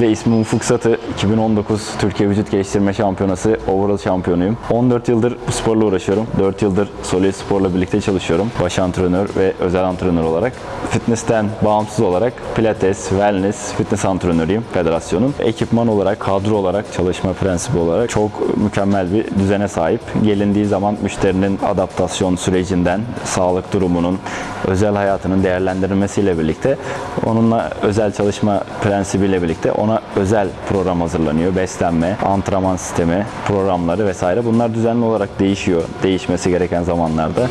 Ve ismim Ufuk Satı. 2019 Türkiye Vücut Geliştirme Şampiyonası Overall şampiyonuyum. 14 yıldır bu sporla uğraşıyorum. 4 yıldır Solid Spor'la birlikte çalışıyorum. Baş antrenör ve özel antrenör olarak. Fitness'ten bağımsız olarak Pilates, Wellness, fitness antrenörüyüm federasyonun. Ekipman olarak, kadro olarak, çalışma prensibi olarak çok mükemmel bir düzene sahip. Gelindiği zaman müşterinin adaptasyon sürecinden, sağlık durumunun, özel hayatının değerlendirilmesiyle birlikte onunla özel çalışma prensibiyle birlikte ona özel program hazırlanıyor. Beslenme, antrenman sistemi, programları vesaire. Bunlar düzenli olarak değişiyor. Değişmesi gereken zamanlarda.